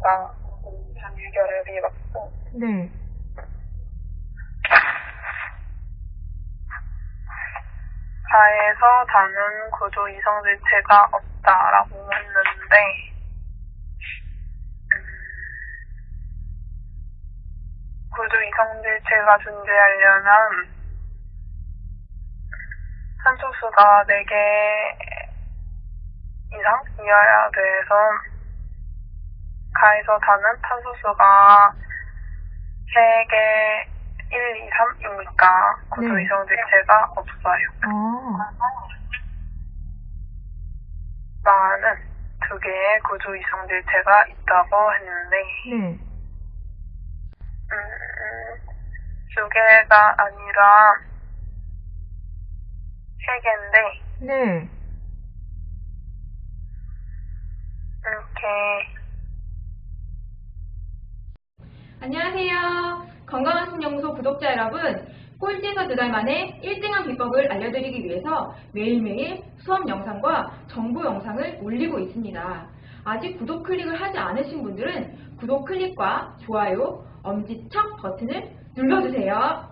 수가 한 유결합이 맞고 네. 가에서 다는 구조 이성 질체가 없다라고 했는데 음, 구조 이성 질체가 존재하려면 산소수가 4개 이상 이어야 돼서 가에서 다는 탄소수가 3개 1, 2, 3이니까 구조 네. 이성 질체가 없어요. 아, 나는 두 개의 구조 이성 질체가 있다고 했는데 네. 음, 두 개가 아니라 세 개인데 네. 이렇게 안녕하세요. 건강한 신연구소 구독자 여러분. 꼴찌에서 두 달 만에 1등한 비법을 알려드리기 위해서 매일매일 수업 영상과 정보 영상을 올리고 있습니다. 아직 구독 클릭을 하지 않으신 분들은 구독 클릭과 좋아요, 엄지척 버튼을 눌러주세요.